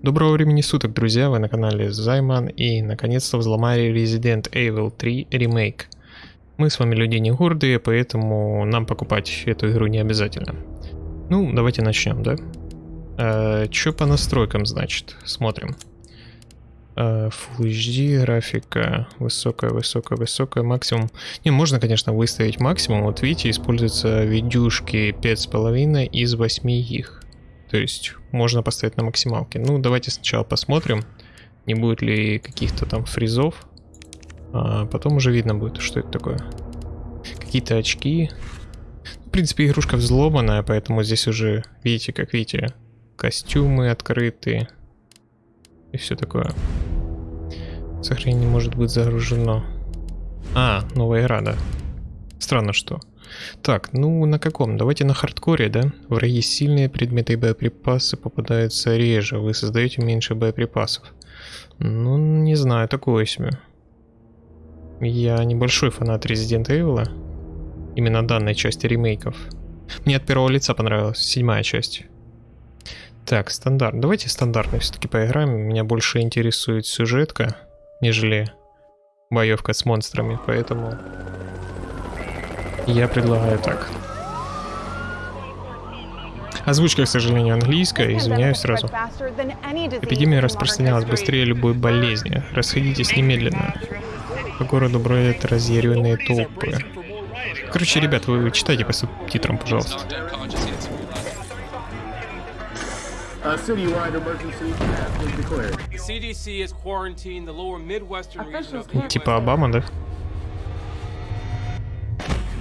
Доброго времени суток, друзья, вы на канале Займан и наконец-то взломали Resident Evil 3 Remake. Мы с вами люди не гордые, поэтому нам покупать эту игру не обязательно. Ну, давайте начнем, да? Э, Что по настройкам, значит? Смотрим. Э, Full HD, графика высокая, высокая, высокая, максимум. Не, можно, конечно, выставить максимум. Вот видите, используются видюшки 5,5 из 8 их. То есть можно поставить на максималке. Ну, давайте сначала посмотрим, не будет ли каких-то там фризов. А потом уже видно будет, что это такое. Какие-то очки. В принципе, игрушка взломанная, поэтому здесь уже, видите, как видите, костюмы открыты. И все такое. Сохранение может быть загружено. А, новая игра, да. Странно, что. Так, ну на каком? Давайте на хардкоре, да? Враги сильные, предметы и боеприпасы попадаются реже. Вы создаете меньше боеприпасов. Ну, не знаю, такое себе. Я небольшой фанат Resident Evil. Именно данной части ремейков. Мне от первого лица понравилась седьмая часть. Так, стандарт. Давайте стандартно все-таки поиграем. Меня больше интересует сюжетка, нежели боевка с монстрами, поэтому я предлагаю так. Озвучка, к сожалению, английская, извиняюсь сразу. Эпидемия распространялась быстрее любой болезни. Расходитесь немедленно. По городу бродят разъяренные толпы. Короче, ребят, вы читайте по субтитрам, пожалуйста. Типа Обама, да?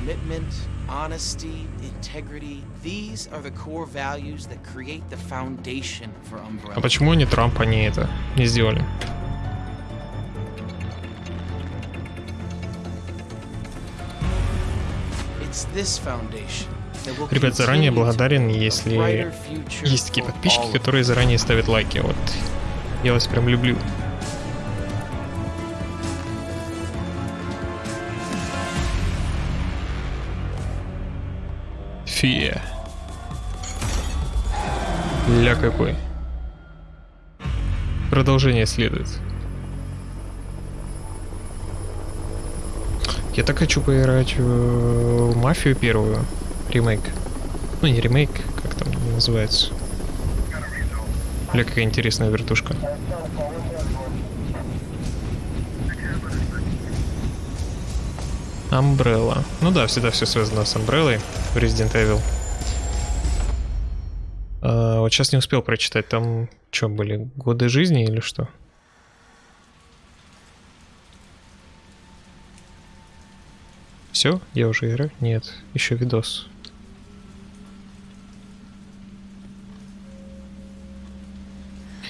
Commitment, honesty, integrity. These are the core values that create the foundation for Umbrella. А почему не Трамп, они это не сделали? It's this foundation Ребят, заранее благодарен, если есть такие подписчики, которые заранее ставят лайки. Вот я вас прям люблю. Фия. Ля какой. Продолжение следует. Я так хочу поиграть в Мафию первую. Ремейк. Ну не ремейк, как там называется. Бля, какая интересная вертушка. Umbrella. Ну да, всегда все связано с Umbrella в Resident Evil. А, вот сейчас не успел прочитать, там что были, годы жизни или что? Все? Я уже играю? Нет, еще видос.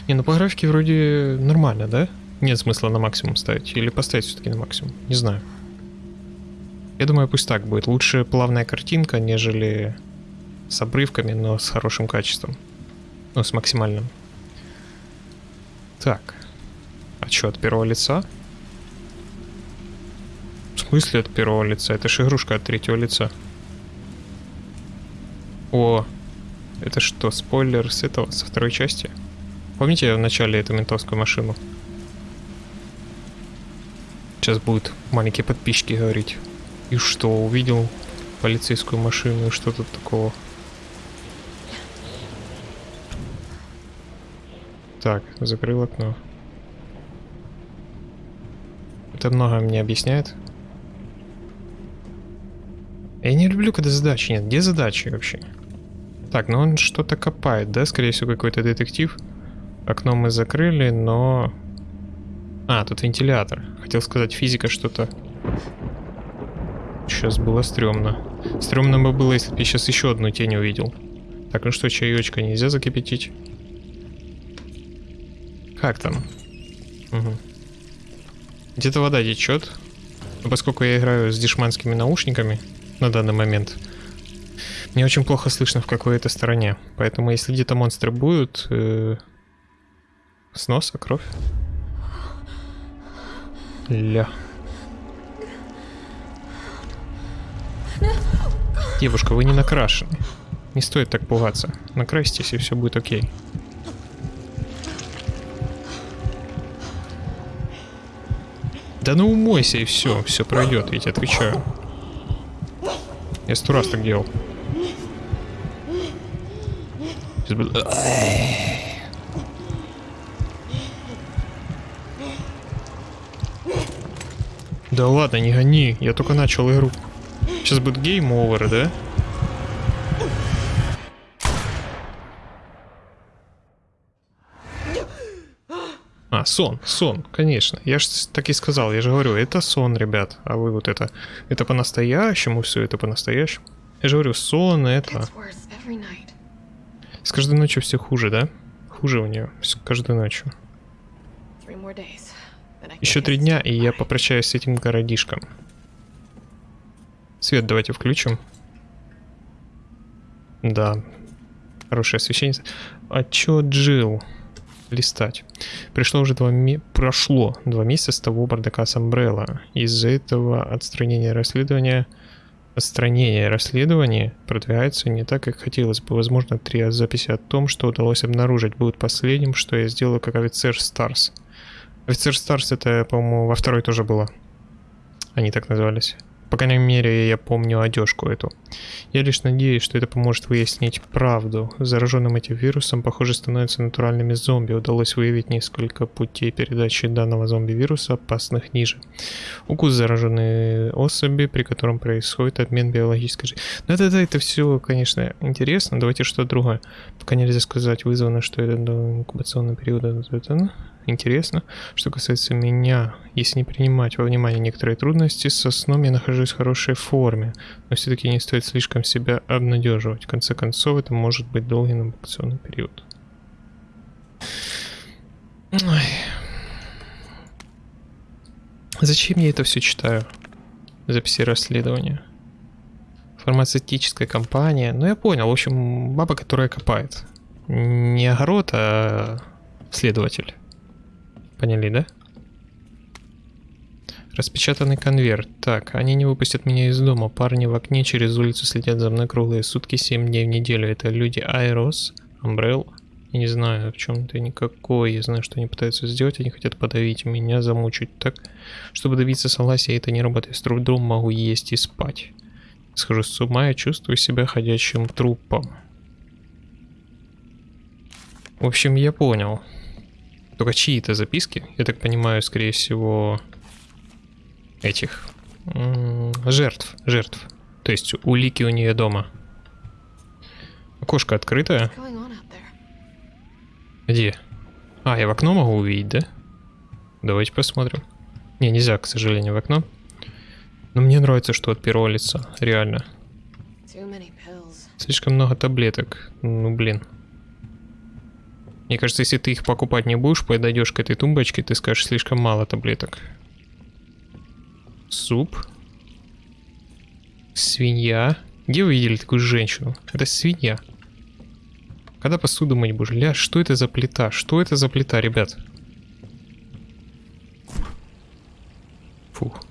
Не, ну по графике вроде нормально, да? Нет смысла на максимум ставить. Или поставить все-таки на максимум. Не знаю. Я думаю, пусть так будет. Лучше плавная картинка, нежели с обрывками, но с хорошим качеством. Ну, с максимальным. Так. А что, от первого лица? В смысле от первого лица? Это же игрушка от третьего лица. О, это что, спойлер с этого, со второй части? Помните в начале эту ментовскую машину? Сейчас будут маленькие подписчики говорить. И что, увидел полицейскую машину и что тут такого? Так, закрыл окно. Это много мне объясняет. Я не люблю, когда задачи нет. Где задачи вообще? Так, ну он что-то копает, да? Скорее всего, какой-то детектив. Окно мы закрыли, но... А, тут вентилятор. Хотел сказать, физика что-то Сейчас было стрёмно. Стрёмно бы было, если бы я сейчас еще одну тень увидел. Так, ну что, чаечка нельзя закипятить? Как там? Угу. Где-то вода течет. Но поскольку я играю с дешманскими наушниками на данный момент, мне очень плохо слышно в какой-то стороне. Поэтому если где-то монстры будут... Э, с носа кровь. Ля. Девушка, вы не накрашены. Не стоит так пугаться. Накрасьтесь, и все будет окей. Да ну умойся, и все, все пройдет, Ведь отвечаю. Я сто раз так делал. Да ладно, не гони, я только начал игру. Сейчас будет гейм овер, да? А, сон, сон, конечно. Я же так и сказал, я же говорю, это сон, ребят. А вы вот это, это по-настоящему все, это по-настоящему. Я же говорю, сон это... С каждой ночью все хуже, да? Хуже у нее, с каждой ночью. Еще три дня, и я попрощаюсь с этим городишком. Свет давайте включим. Да. Хорошее освещение. Отчет Джилл. Листать. Пришло уже два ме- Прошло два месяца с того бардака с Umbrella. Из-за этого отстранение расследования... Отстранение расследования продвигается не так, как хотелось бы. Возможно, три записи о том, что удалось обнаружить, будут последним, что я сделаю как офицер Старс. Офицер Старс это, по-моему, во второй тоже было. Они так назывались. По крайней мере, я помню одежку эту. Я лишь надеюсь, что это поможет выяснить правду. Зараженным этим вирусом, похоже, становятся натуральными зомби. Удалось выявить несколько путей передачи данного зомби-вируса, опасных ниже. Укус зараженной особи, при котором происходит обмен биологической жизнью. Ну это, это, все, конечно, интересно. Давайте что-то другое. Пока нельзя сказать, вызвано, что это до инкубационного периода. Интересно. Что касается меня, если не принимать во внимание некоторые трудности, со сном я нахожусь в хорошей форме, но все-таки не стоит слишком себя обнадеживать. В конце концов, это может быть долгий инкубационный период. Ой. Зачем я это все читаю? Записи расследования. Фармацевтическая компания. Ну, я понял. В общем, баба, которая копает. Не огород, а следователь. Поняли, да? Распечатанный конверт. Так, они не выпустят меня из дома. Парни в окне через улицу следят за мной круглые сутки, 7 дней в неделю. Это люди Айрос, Umbrella. Я не знаю, в чем-то никакой. Я знаю, что они пытаются сделать. Они хотят подавить меня, замучить так. Чтобы добиться согласия, это не работает. С трудом могу есть и спать. Схожу с ума и чувствую себя ходячим трупом. В общем, я понял. Только чьи-то записки, я так понимаю, скорее всего, этих жертв, жертв. То есть улики у нее дома. Окошко открытое. Где? А, я в окно могу увидеть, да? Давайте посмотрим. Не, нельзя, к сожалению, в окно. Но мне нравится, что от первого лица, реально. Слишком много таблеток. Ну, блин. Мне кажется, если ты их покупать не будешь, подойдешь к этой тумбочке, ты скажешь, слишком мало таблеток. Суп. Свинья. Где вы видели такую женщину? Это свинья. Когда посуду мыть будешь? Ля, что это за плита? Что это за плита, ребят? Фух.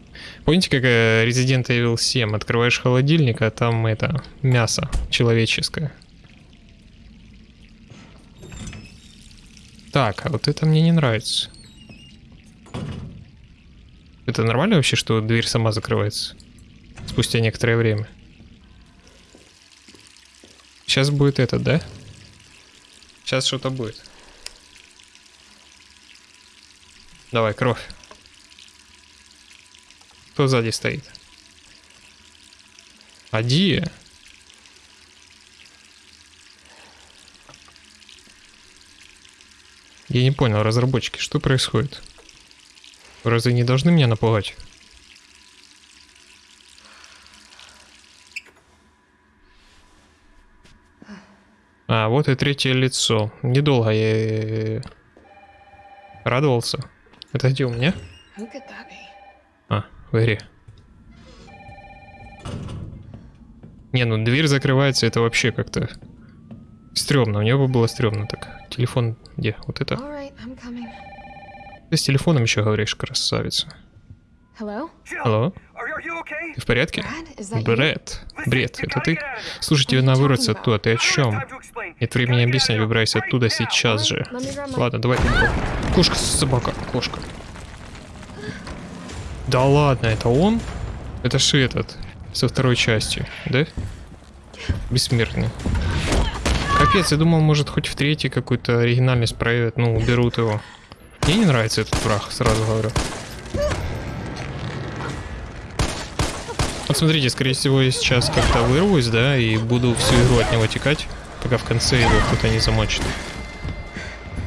Помните, как э, Resident Evil 7? Открываешь холодильник, а там это мясо человеческое. Так, а вот это мне не нравится. Это нормально вообще, что дверь сама закрывается? Спустя некоторое время. Сейчас будет это, да? Сейчас что-то будет. Давай, кровь. Кто сзади стоит? Адия? Я не понял, разработчики, что происходит? Вы Разве не должны меня напугать? А, вот и третье лицо. Недолго я э, радовался. Это где у меня? А, в игре. Не, ну дверь закрывается, это вообще как-то стрёмно. У него было стрёмно так. Телефон где? Вот это. Right. Ты с телефоном еще говоришь, красавица. Hello? Алло, okay? ты в порядке? Бред. Бред, это ты? Слушай, тебе надо выбраться оттуда, ты о чем? Нет времени объяснять, выбирайся оттуда сейчас же. Ладно, давай. Кошка, собака, кошка. Да ладно, это он? Это же этот, со второй части, да? Бессмертный. Капец, я думал, может, хоть в третьей какую-то оригинальность проявят, ну, уберут его. Мне не нравится этот враг, сразу говорю. Вот смотрите, скорее всего, я сейчас как-то вырвусь, да, и буду всю игру от него текать, пока в конце его кто-то не замочит.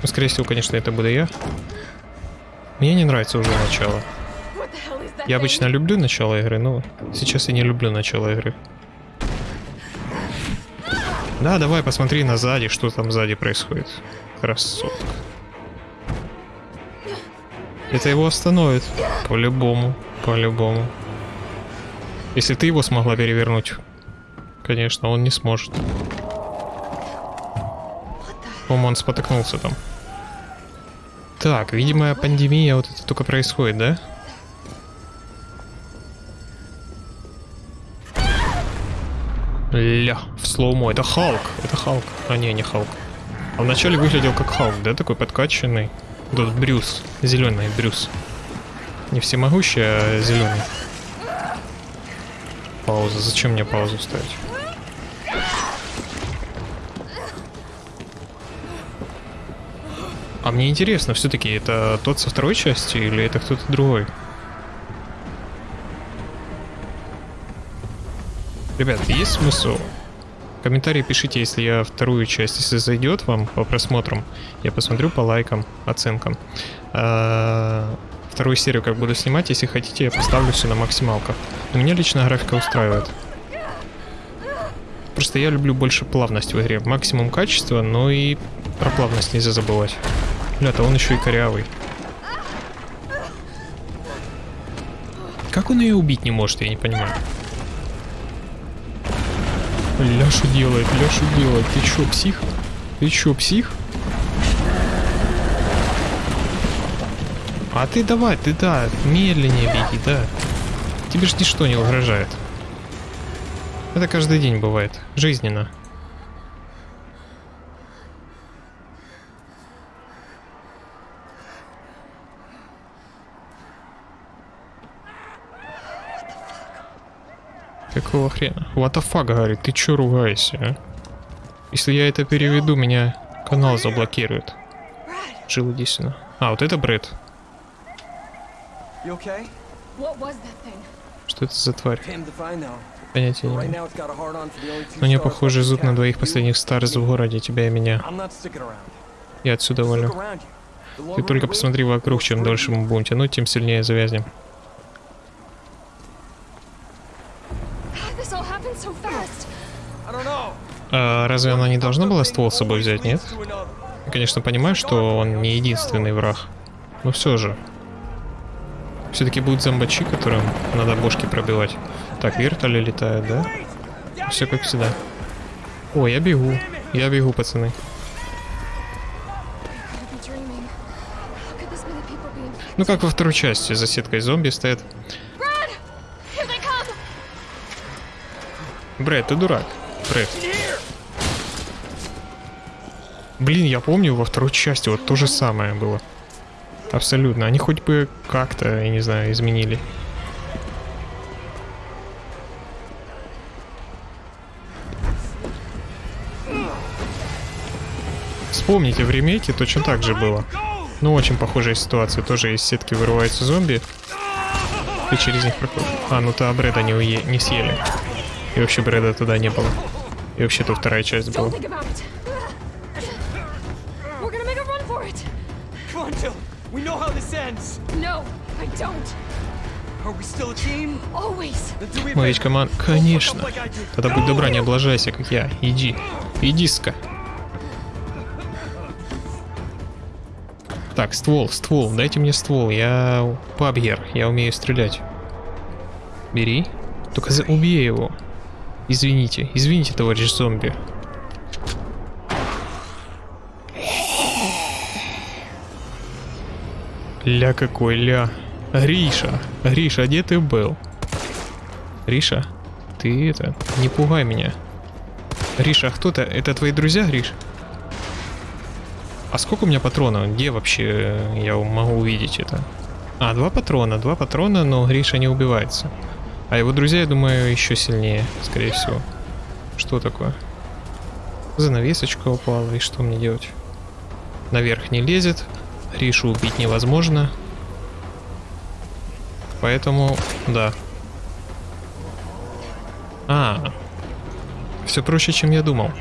Ну, скорее всего, конечно, это буду я. Мне не нравится уже начало. Я обычно люблю начало игры, но сейчас я не люблю начало игры. Да, давай посмотри на сзади, что там сзади происходит. Красотка. Это его остановит. По-любому. По-любому. Если ты его смогла перевернуть, конечно, он не сможет. По-моему, он спотыкнулся там. Так, видимо, пандемия вот это только происходит, да? Ля, слоумо. Это Халк. Это Халк. А не, не Халк. А вначале выглядел как Халк, да? Такой подкачанный. Тут Брюс. Зеленый Брюс. Не всемогущий, а зеленый. Пауза. Зачем мне паузу ставить? А мне интересно, все-таки это тот со второй части или это кто-то другой? Ребят, есть смысл? Комментарии пишите, если я вторую часть, если зайдет вам по просмотрам, я посмотрю по лайкам, оценкам. А, вторую серию как буду снимать, если хотите, я поставлю все на максималках. Но меня лично графика устраивает. Просто я люблю больше плавность в игре. Максимум качества, но и про плавность нельзя забывать. Бля-то он еще и корявый. Как он ее убить не может, я не понимаю. Ля что делает, ля что делает? Ты чё, псих? Ты чё, псих? А ты давай, ты да, медленнее беги, да. Тебе ж ничто не угрожает. Это каждый день бывает, жизненно. Какого хрена? What the fuck, говорит, ты чё ругаешься, а? Если я это переведу, меня канал заблокирует. Жил иди сюда. А, вот это Брэд. Okay? Что это за тварь? Понятия не имею. Но не stars похоже зуб на двоих последних старц в городе, тебя и меня. Я отсюда волю. Ты только посмотри вокруг, чем дольше мы будем тянуть, тем сильнее завязнем. А разве она не должна была ствол с собой взять, нет? Я, конечно, понимаю, что он не единственный враг. Но все же. Все-таки будут зомбачи, которым надо бошки пробивать. Так, вертоли летают, да? Все как всегда. О, я бегу. Я бегу, пацаны. Ну как во второй части, за сеткой зомби стоят. Брэд, ты дурак. Брэд. Блин, я помню, во второй части вот то же самое было. Абсолютно. Они хоть бы как-то, я не знаю, изменили. Вспомните, в ремейке точно так же было. Ну, очень похожая ситуация. Тоже из сетки вырываются зомби. И через них проходит. А, ну то Брэда не, уе... не съели. И вообще Брэда туда не было. И вообще то вторая часть была. We know how this ends. No, I don't. Are we still a team? Always. Мы ведь команда... Конечно. Тогда будь добра, не облажайся, как я. Иди. Иди-ска. Так, ствол, ствол. Дайте мне ствол. Я пабьер. Я умею стрелять. Бери. Только за... убей его. Извините. Извините, товарищ зомби. Ля какой ля. Гриша. Гриша, где ты был? Гриша, ты это, не пугай меня. Гриша, а кто-то? Это твои друзья, Гриш? А сколько у меня патронов? Где вообще я могу увидеть это? А, два патрона, два патрона, но Гриша не убивается. А его друзья, я думаю, еще сильнее, скорее всего. Что такое? Занавесочка упала, и что мне делать? Наверх не лезет, Гришу убить невозможно. Поэтому, да. А, все проще, чем я думал.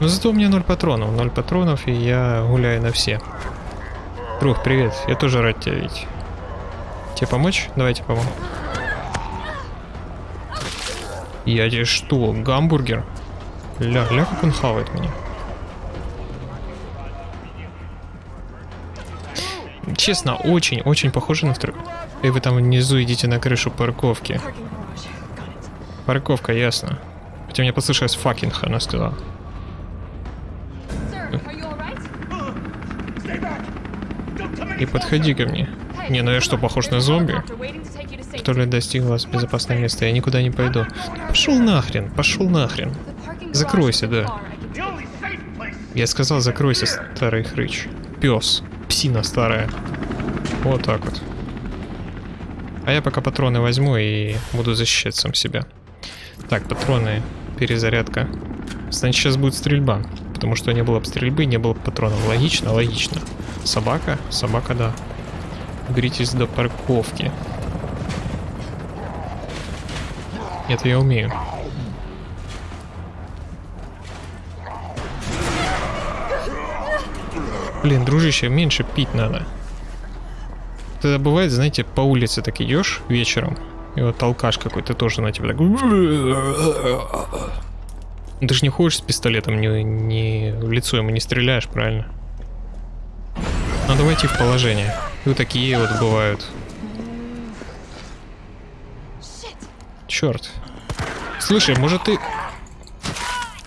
Но зато у меня ноль патронов. Ноль патронов, и я гуляю на все. Друг, привет. Я тоже рад тебя видеть. Тебе помочь? Давайте помогу. Я тебе что, гамбургер? Ля, ля, как он хавает меня. Честно, очень-очень похоже на второй. И вы там внизу идите на крышу парковки. Парковка, ясно. Хотя мне послышалось fucking, она сказала. И подходи ко мне. Не, ну я что, похож на зомби? Который достиг вас безопасное место. Я никуда не пойду. Пошел нахрен, пошел нахрен. Закройся, да. Я сказал, закройся, старый хрыч. Пес. Псина старая. Вот так вот. А я пока патроны возьму и буду защищать сам себя. Так, патроны. Перезарядка. Значит, сейчас будет стрельба. Потому что не было бы стрельбы, не было бы патронов. Логично, логично. Собака? Собака, да. Уберитесь до парковки. Это я умею. Блин, дружище, меньше пить надо. Тогда бывает, знаете, по улице так идешь вечером, и вот толкаш какой-то тоже на тебя так... Ты же не ходишь с пистолетом, не, не в лицо ему не стреляешь, правильно? Надо войти в положение. И вот такие вот бывают. Черт. Слушай, может ты...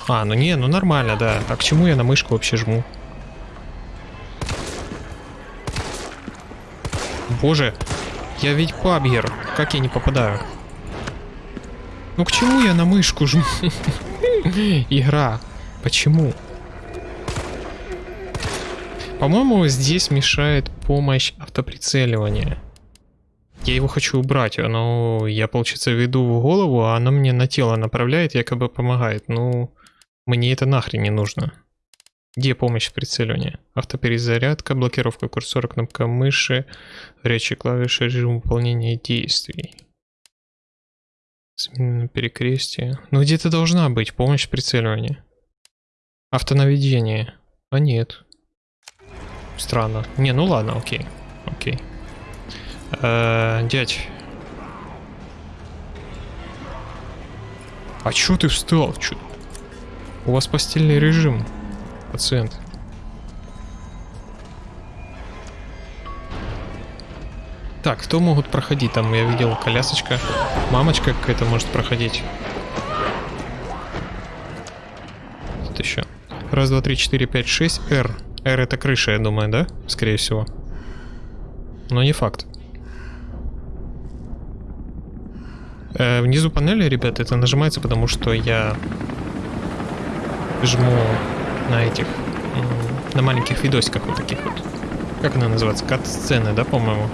А, ну не, ну нормально, да. А к чему я на мышку вообще жму? Боже, я ведь пабгер. Как я не попадаю? Ну к чему я на мышку жму? Игра. Почему? По-моему, здесь мешает помощь автоприцеливания. Я его хочу убрать, но я, получается, веду в голову, а она мне на тело направляет, якобы помогает. Ну, мне это нахрен не нужно. Где помощь в прицеливании? Автоперезарядка, блокировка курсора, кнопка мыши, горячие клавиши, режим выполнения действий. Смена перекрестие. Ну где-то должна быть помощь в прицеливании. Автонаведение. А нет. Странно. Не, ну ладно, окей. Окей. Э, дядь. А чё ты встал? Чё? У вас постельный режим, пациент. Так, кто могут проходить? Там я видел колясочка. Мамочка какая-то может проходить. Тут еще. Раз, два, три, четыре, пять, шесть. R. R это крыша, я думаю, да? Скорее всего. Но не факт. Э, внизу панели, ребята, это нажимается, потому что я жму на этих, на маленьких видосиках вот таких вот. Как она называется? Кат-сцены, да, по-моему?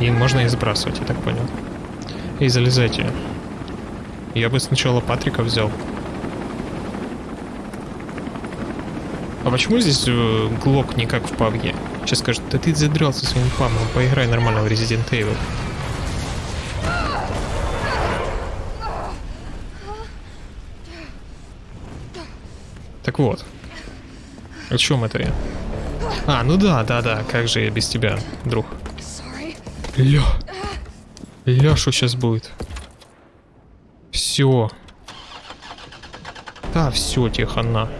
И можно и сбрасывать, я так понял. И залезайте. Я бы сначала Патрика взял. А почему здесь э, Глок не как в пабге? Сейчас скажет, да ты задрался своим пабом, поиграй нормально в Resident Evil. Так вот. О чем это я? А, ну да, да, да, как же я без тебя, друг. Sorry. Ля. Ля, что сейчас будет? Все. Да, все, тебе хана.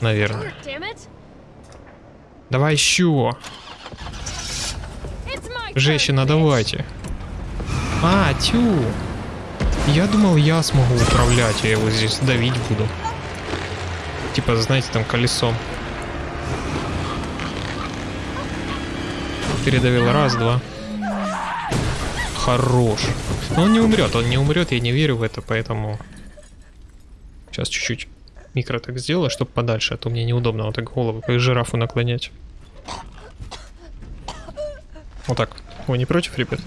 Наверное. Давай еще. Женщина, давайте. А, тю. Я думал, я смогу управлять, я его здесь давить буду. Типа, знаете, там колесом. Передавил раз, два. Хорош. Но он не умрет, он не умрет, я не верю в это, поэтому... Сейчас чуть-чуть микро так сделала, чтобы подальше, а то мне неудобно вот так голову как жирафу наклонять. Вот так. Вы не против, ребят?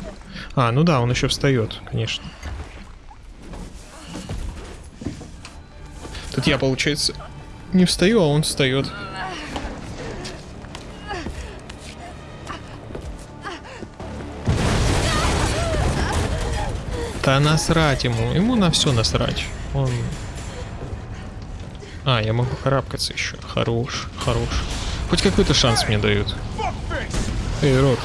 А, ну да, он еще встает, конечно. Тут я, получается, не встаю, а он встает. Да насрать ему. Ему на все насрать. Он... А, я могу карабкаться еще. Хорош, хорош. Хоть какой-то шанс мне дают. Эй, рот.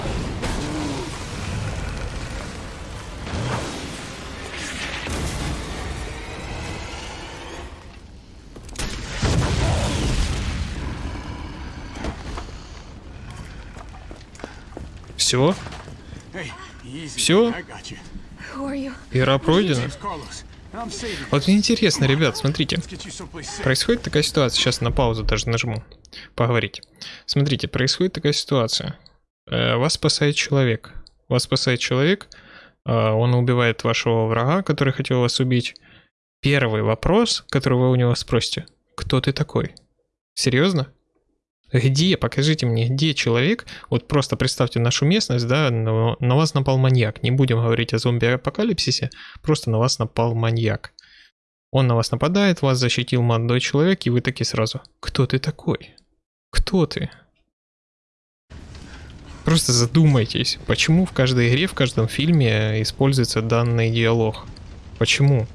Все? You? Игра пройдена. Вот мне интересно, ребят, смотрите. Происходит такая ситуация, сейчас на паузу даже нажму, поговорить. Смотрите, происходит такая ситуация. Э, Вас спасает человек. Вас спасает человек, э, он убивает вашего врага, который хотел вас убить. Первый вопрос, который вы у него спросите, кто ты такой? Серьезно? Где, покажите мне, где человек, вот просто представьте нашу местность, да, на, на вас напал маньяк, не будем говорить о зомби-апокалипсисе, просто на вас напал маньяк. Он на вас нападает, вас защитил молодой человек, и вы такие сразу, кто ты такой? Кто ты? Просто задумайтесь, почему в каждой игре, в каждом фильме используется данный диалог? Почему?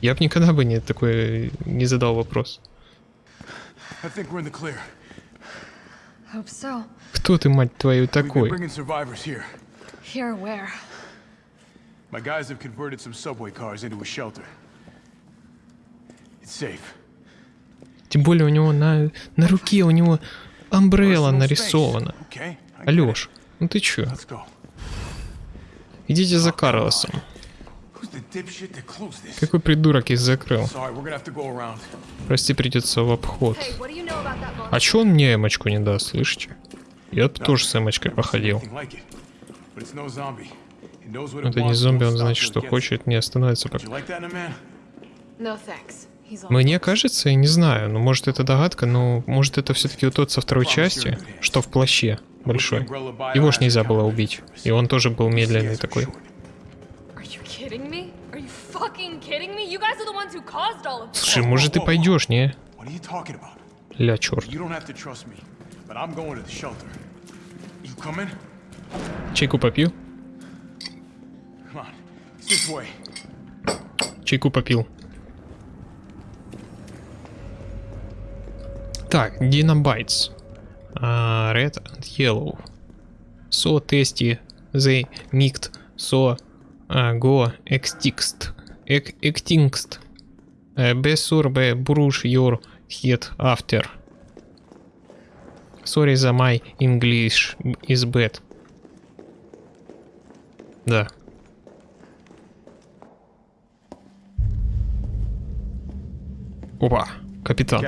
Я бы никогда бы не такой не задал вопрос. I think we're in the clear. Кто ты, мать твою, такой? here. Here where? My guys have converted some subway cars into a shelter. It's safe. Тем более у него на, на руке у него амбрелла нарисована. Алёш, ну ты чё? Идите за Карлосом. Who's the dipshit that closed this? Какой придурок их закрыл? Прости, придется в обход. А чё он мне эмочку не даст, слышите? Я бы тоже с эмочкой походил. Это не зомби, он значит, что хочет, не остановится пока. Мне кажется, я не знаю, ну может это догадка, но может это все-таки тот со второй части, что в плаще большой. Его ж нельзя было убить. И он тоже был медленный такой. Слушай, может ты пойдешь, не? Ля, черт. The? Чайку way. Чайку попил. Так. А, red and yellow. So tasty they mixed so а, go extinct. Ex- extinct. Uh, be brush your head after. Sorry за my English is bad. Да. Опа, капитан.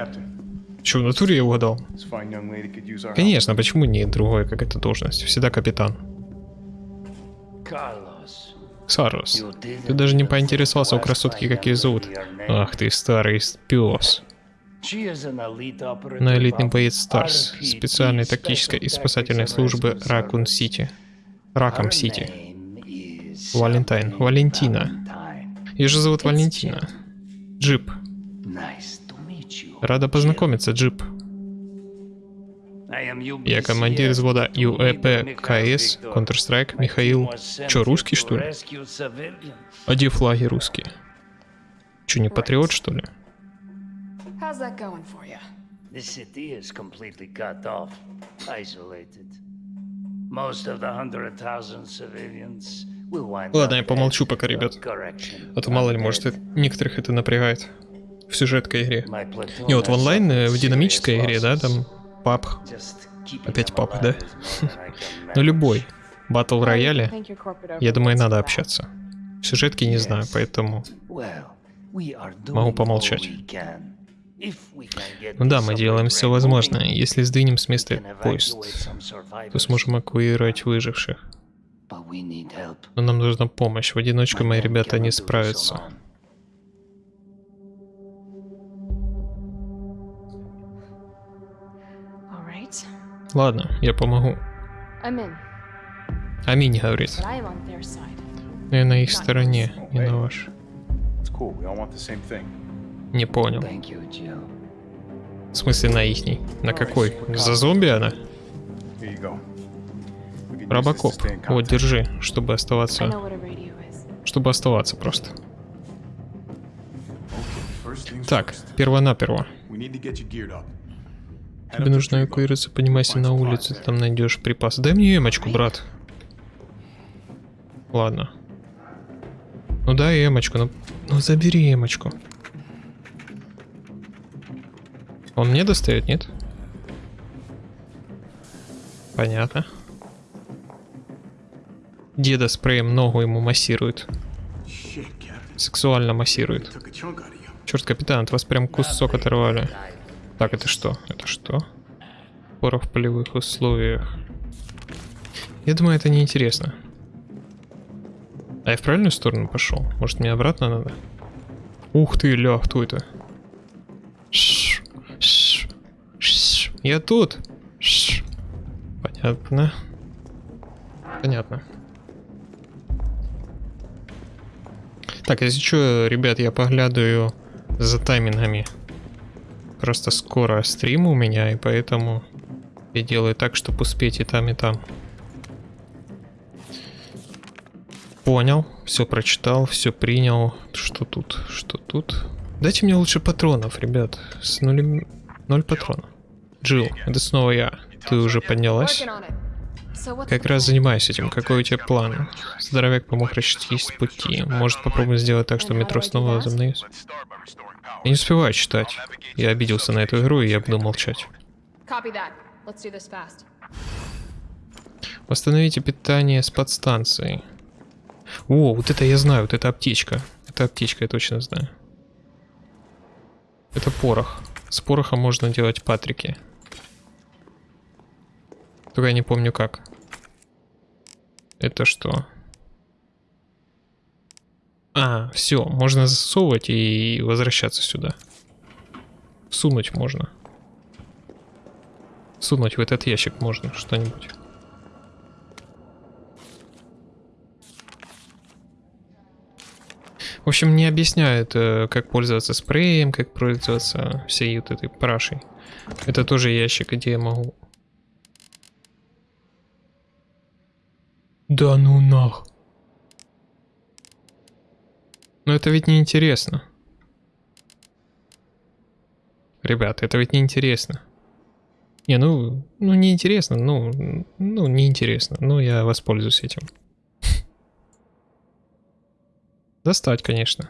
Че, в натуре я угадал? Конечно, почему не другой, как эта должность? Всегда капитан. Carlos, Didn't ты даже не поинтересовался у красотки, как ее зовут. Ах ты, старый пес. На элитный боец Старс, специальной тактической и спасательной службы Ракун. Сити. Раком Сити. Валентайн, Валентина. Ее же зовут Валентина. Джип. Рада познакомиться, Джип. Я командир взвода ЮЭП КС Counter-Strike Михаил. Чё, русский, что ли? А где флаги русские? Чё, не патриот, что ли? How's that going for you? The city is completely cut off, isolated. Most of the hundred thousand civilians will wind Ладно, я помолчу пока, ребят. А то мало ли, может, это- некоторых это напрягает. В сюжеткой игре. Не, вот в онлайн, э, в динамической игре, да, там пап, опять папа, да? ну любой, батл рояле, я думаю, надо общаться. В сюжетке не знаю, поэтому... Могу помолчать. Ну да, мы делаем все возможное. Если сдвинем с места поезд, то сможем эвакуировать выживших. Но нам нужна помощь. В одиночку мои ребята не справятся. Ладно, я помогу. Аминь говорит. Я на их стороне, не на thing. Не понял. В смысле на ихней? На какой? За зомби она? Робокоп. Вот, держи, чтобы оставаться. Чтобы оставаться просто. Так, перво-наперво. Тебе нужно эвакуироваться, поднимайся на улицу, ты там найдешь припасы. Дай мне эмочку, брат. Ладно. Ну дай эмочку, ну, ну забери эмочку. Он мне достает, нет? Понятно. Деда спреем ногу ему массирует. Сексуально массирует. Черт, капитан, от вас прям кусок оторвали. Так, это что? Это что? Порох в полевых условиях. Я думаю, это неинтересно. А я в правильную сторону пошел? Может, мне обратно надо? Ух ты, ля, кто это? Ш, ш, ш. Я тут. Понятно. Понятно. Так, если что, ребят, я поглядываю за таймингами. Просто скоро стрим у меня, и поэтому я делаю так, чтобы успеть и там, и там. Понял, все прочитал, все принял. Что тут? Что тут? Дайте мне лучше патронов, ребят. С нулем... Ноль патронов. Джилл, это снова я. Ты уже поднялась? Как раз занимаюсь этим. Какой у тебя план? Здоровяк помог расчистить с пути. Может попробуем сделать так, что метро снова возобновится? Я не успеваю читать. Я обиделся на эту игру, и я буду молчать. Восстановите питание с подстанцией. О, вот это я знаю, вот это аптечка. Это аптечка, я точно знаю. Это порох. С порохом можно делать патрики. Только я не помню как. Это что? А, все, можно засовывать и возвращаться сюда. Сунуть можно. Сунуть в этот ящик можно что-нибудь. В общем, не объясняют, э, как пользоваться спреем, как пользоваться всей вот этой парашей. Это тоже ящик, где я могу... Да ну нах. Но это ведь не интересно. Ребята, это ведь не интересно. Не, ну, ну не интересно, ну, ну не интересно. Ну я воспользуюсь этим. Достать, конечно.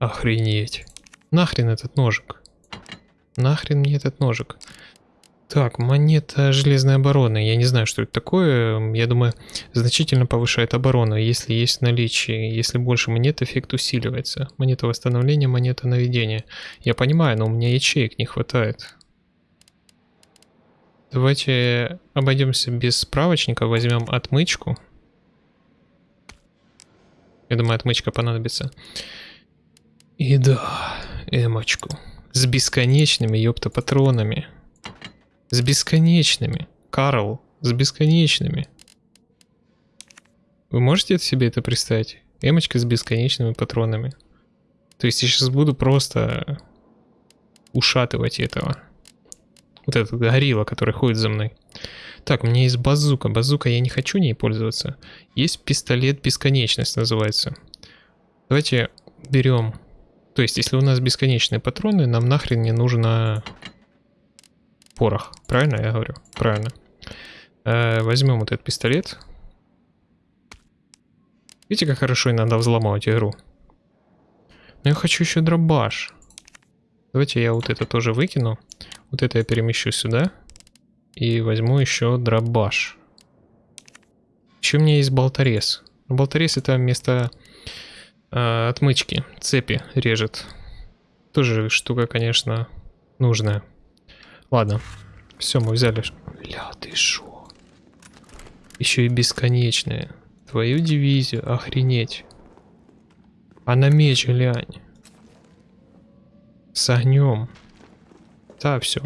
Охренеть. Нахрен этот ножик? Нахрен мне этот ножик? Так, монета железной обороны. Я не знаю, что это такое. Я думаю, значительно повышает оборону, если есть наличие. Если больше монет, эффект усиливается. Монета восстановления, монета наведения. Я понимаю, но у меня ячеек не хватает. Давайте обойдемся без справочника. Возьмем отмычку. Я думаю, отмычка понадобится. И да, эмочку. С бесконечными, ёпта, патронами. С бесконечными. Карл, с бесконечными. Вы можете себе это представить? Эмочка с бесконечными патронами. То есть я сейчас буду просто ушатывать этого. Вот этот горилла, который ходит за мной. Так, у меня есть базука. Базука я не хочу ней пользоваться. Есть пистолет бесконечность называется. Давайте берем. То есть, если у нас бесконечные патроны, нам нахрен не нужно порох. Правильно я говорю? Правильно. Э, возьмем вот этот пистолет. Видите, как хорошо иногда взломать игру? Но я хочу еще дробаш. Давайте я вот это тоже выкину. Вот это я перемещу сюда. И возьму еще дробаш. Еще у меня есть болторез. Болторез это вместо э, отмычки. Цепи режет. Тоже штука, конечно, нужная. Ладно. Все, мы взяли. Ля, ты шо? Еще и бесконечная. Твою дивизию, охренеть. А на меч глянь. С огнем. Да, все.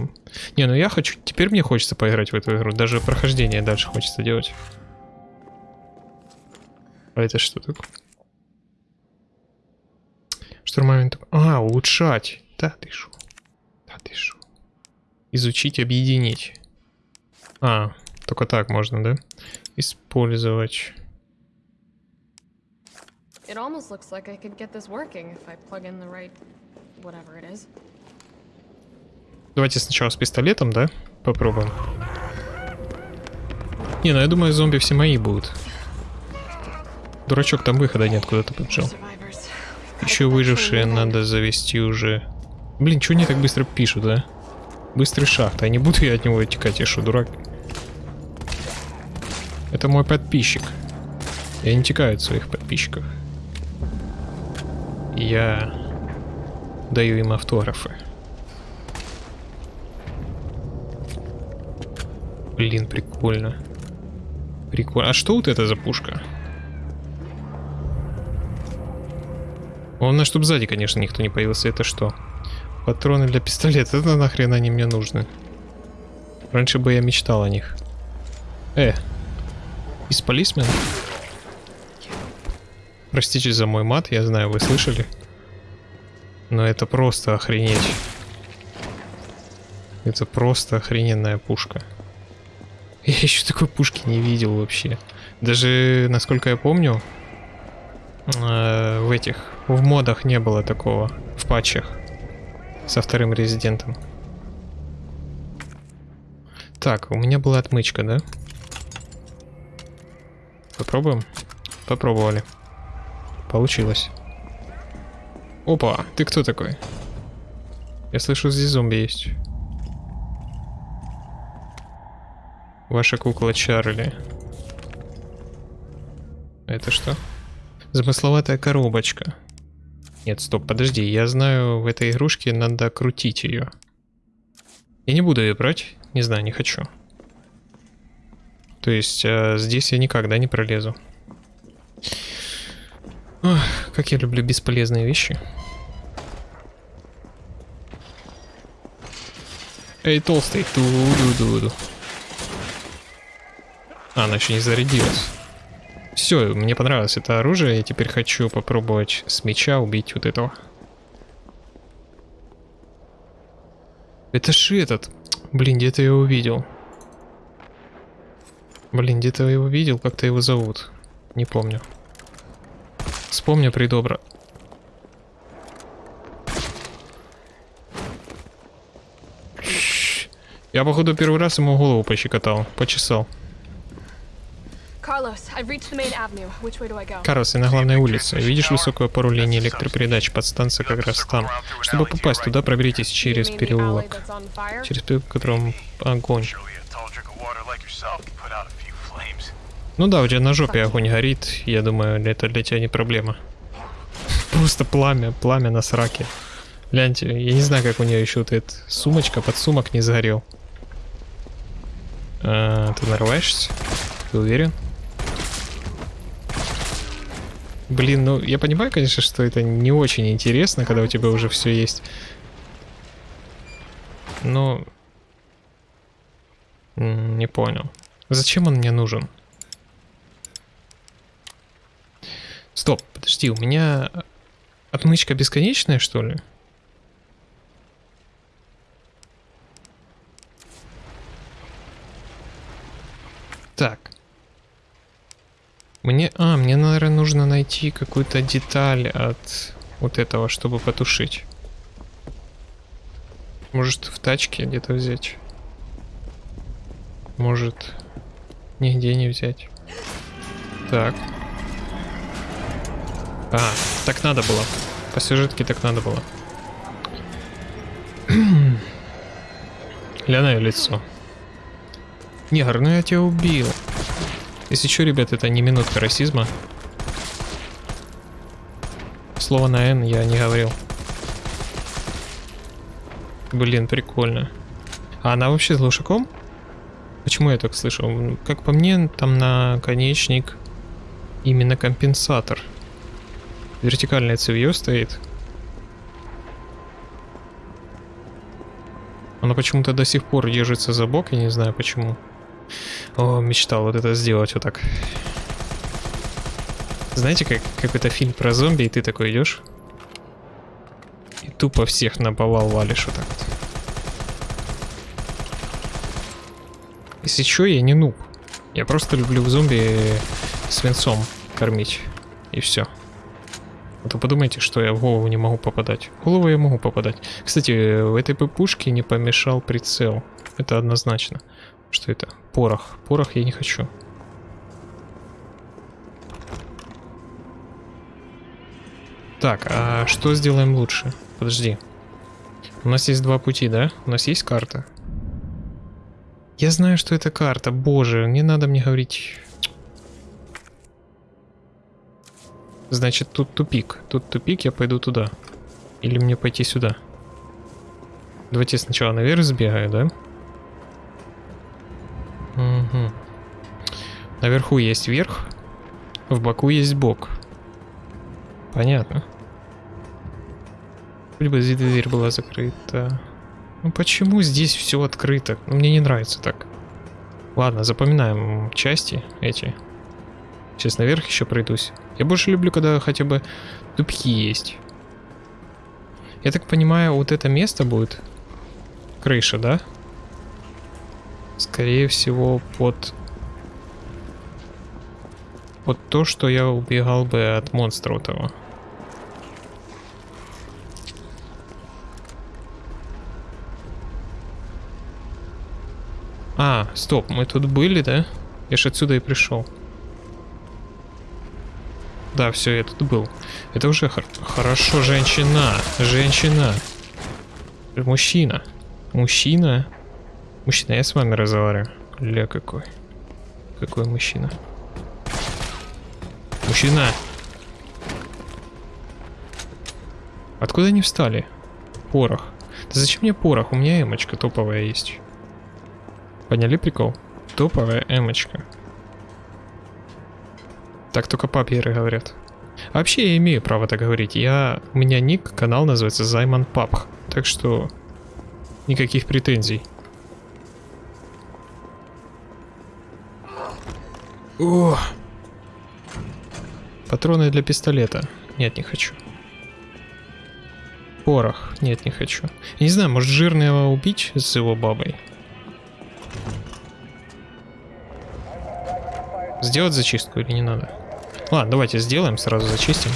Не, ну я хочу... Теперь мне хочется поиграть в эту игру. Даже прохождение дальше хочется делать. А это что такое? Штурмовик... А, улучшать. Да ты шо. Да ты шо. Изучить, объединить. А, только так можно, да? Использовать. It almost looks like I could get this working if I plug in the right whatever it is. Давайте сначала с пистолетом, да? Попробуем. Не, ну я думаю, зомби все мои будут. Дурачок, там выхода нет, куда ты побежал. Еще выжившие надо завести уже. Блин, что они так быстро пишут, да? Быстрый шахт. А не буду я от него утекать, я что, дурак? Это мой подписчик. Я не текаю от своих подписчиков. Я даю им автографы. Блин, прикольно. Прикольно. А что вот это за пушка? Главное, чтобы сзади, конечно, никто не появился. Это что? Патроны для пистолета. Это нахрен они мне нужны? Раньше бы я мечтал о них. Э, из полисмен? Простите за мой мат, я знаю, вы слышали. Но это просто охренеть. Это просто охрененная пушка. Я еще такой пушки не видел вообще. Даже, насколько я помню, э, в этих, в модах не было такого, в патчах со вторым резидентом. Так, у меня была отмычка, да? Попробуем? Попробовали. Получилось. Опа, ты кто такой? Я слышу, здесь зомби есть. Ваша кукла Чарли. Это что? Замысловатая коробочка. Нет, стоп, подожди. Я знаю, в этой игрушке надо крутить ее. Я не буду ее брать. Не знаю, не хочу. То есть э, здесь я никогда не пролезу. Ох, как я люблю бесполезные вещи. Эй, толстый. Ту-ду-ду-ду. А, она еще не зарядилась. Все, мне понравилось это оружие. Я теперь хочу попробовать с меча убить вот этого. Это же этот. Блин, где-то я его видел. Блин, где-то я его видел, как-то его зовут. Не помню. Вспомню придобро. Я, походу, первый раз ему голову пощекотал, почесал. Карлос, и на главной улице. Видишь высокую опору линии электропередач? Подстанция как раз там. Чтобы попасть туда, проберитесь через переулок. Через переулок, в котором огонь. Ну да, у тебя на жопе огонь горит. Я думаю, это для тебя не проблема. Просто пламя, пламя на сраке. Гляньте, я не знаю, как у нее еще вот эта сумочка, под сумок не сгорел. А, ты нарываешься? Ты уверен? Блин, ну я понимаю, конечно, что это не очень интересно, когда у тебя уже все есть. Но... Не понял. Зачем он мне нужен? Стоп, подожди, у меня отмычка бесконечная, что ли? Так. Мне... А, мне, наверное, нужно найти какую-то деталь от вот этого, чтобы потушить. Может, в тачке где-то взять? Может, нигде не взять? Так. А, так надо было. По сюжетке так надо было. Ля на её лицо. Негр, ну я тебя убил. Если что, ребят, это не минутка расизма. Слово на N я не говорил. Блин, прикольно. А она вообще с глушаком? Почему я так слышал? М, Как по мне, там наконечник именно компенсатор. Вертикальное цевье стоит. Она почему-то до сих пор держится за бок, я не знаю почему. О, мечтал вот это сделать вот так. Знаете, как какой-то фильм про зомби, и ты такой идешь и тупо всех на повал валишь вот так вот. Если что, я не нуб. Я просто люблю зомби свинцом кормить. И все. А то подумайте, что я в голову не могу попадать. В голову я могу попадать. Кстати, в этой пупушке не помешал прицел. Это однозначно. Что это? Порох. Порох я не хочу. Так, а что сделаем лучше? Подожди. У нас есть два пути, да? У нас есть карта. Я знаю, что это карта. Боже, не надо мне говорить. Значит, тут тупик. Тут тупик, я пойду туда. Или мне пойти сюда? Давайте сначала наверх сбегаю, да? Угу. Наверху есть верх, в боку есть бок. Понятно. Бы здесь дверь была закрыта. Ну почему здесь все открыто? Ну, мне не нравится так. Ладно, запоминаем части эти. Сейчас наверх еще пройдусь. Я больше люблю, когда хотя бы тупики есть. Я так понимаю, вот это место будет крыша, да? Скорее всего, под... Под то, что я убегал бы от монстра этого. А, стоп, мы тут были, да? Я ж отсюда и пришел. Да, все, я тут был. Это уже хор хорошо, женщина. Женщина. Мужчина. Мужчина. Мужчина, я с вами разговариваю. Ля какой. Какой мужчина. Мужчина. Откуда они встали? Порох. Да зачем мне порох? У меня эмочка топовая есть. Поняли прикол? Топовая эмочка. Так только папьеры говорят. Вообще я имею право так говорить. Я... У меня ник, канал называется Займан Папх. Так что... Никаких претензий. О! Патроны для пистолета. Нет, не хочу. Порох. Нет, не хочу. Я не знаю, может жирного убить с его бабой? Сделать зачистку или не надо? Ладно, давайте сделаем, сразу зачистим.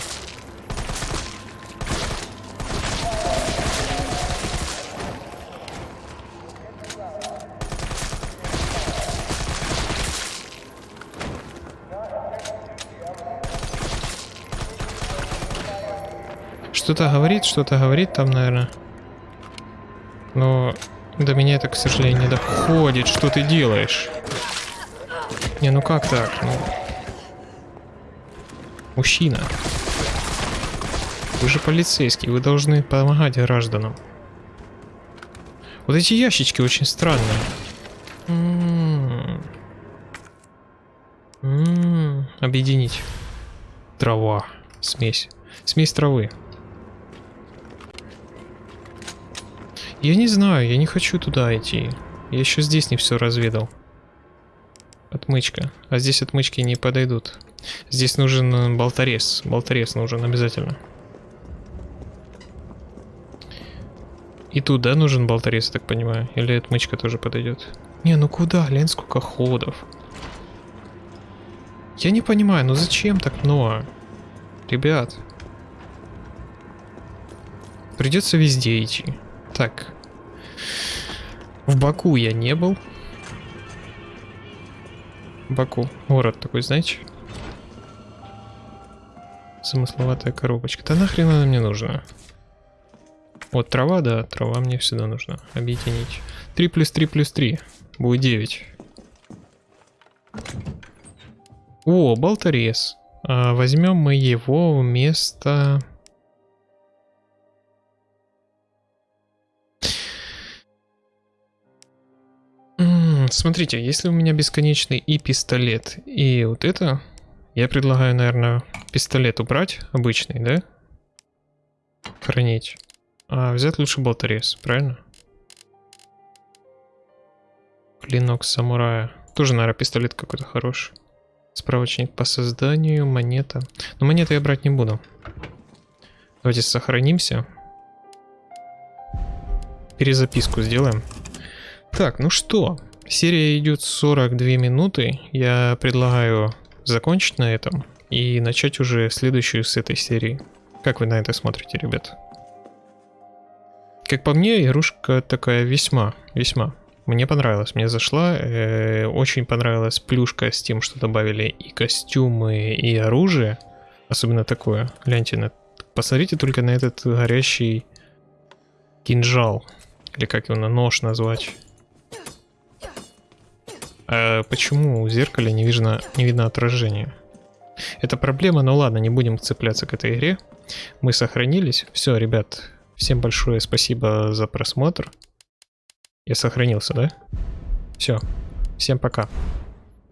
Что-то говорит, что-то говорит там, наверное. Но до меня это, к сожалению, не доходит. Что ты делаешь? Не, ну как так? Ну... Мужчина. Вы же полицейский, вы должны помогать гражданам. Вот эти ящички очень странные. М -м -м Объединить. Трава. Смесь. Смесь травы. Я не знаю, я не хочу туда идти. Я еще здесь не все разведал. Отмычка. А здесь отмычки не подойдут. Здесь нужен э, болторез. Болторез нужен обязательно. И тут, да, нужен болторез, я так понимаю? Или отмычка тоже подойдет? Не, ну куда? Глянь, сколько ходов. Я не понимаю, ну зачем так много? Ребят. Придется везде идти. Так. В Баку я не был. Баку. Город такой, знаете? Замысловатая коробочка. Да нахрен она мне нужна? Вот трава, да, трава мне всегда нужна. Объединить. 3 плюс 3 плюс 3. Будет 9. О, болторез. А, возьмем мы его вместо... Смотрите, если у меня бесконечный и пистолет, и вот это, я предлагаю, наверное, пистолет убрать, обычный, да? Хранить. А взять лучше болторез, правильно? Клинок самурая. Тоже, наверное, пистолет какой-то хороший. Справочник по созданию, монета. Но монеты я брать не буду. Давайте сохранимся. Перезаписку сделаем. Так, ну что, серия идет 42 минуты. Я предлагаю закончить на этом и начать уже следующую с этой серии. Как вы на это смотрите, ребят? Как по мне, игрушка такая весьма, весьма. Мне понравилось, мне зашла. Э, очень понравилась плюшка с тем, что добавили и костюмы, и оружие. Особенно такое. Гляньте. Посмотрите только на этот горящий кинжал. Или как его на нож назвать. А почему в зеркале не видно, не видно отражения? Это проблема, но ладно, не будем цепляться к этой игре. Мы сохранились. Все, ребят, всем большое спасибо за просмотр. Я сохранился, да? Все, всем пока.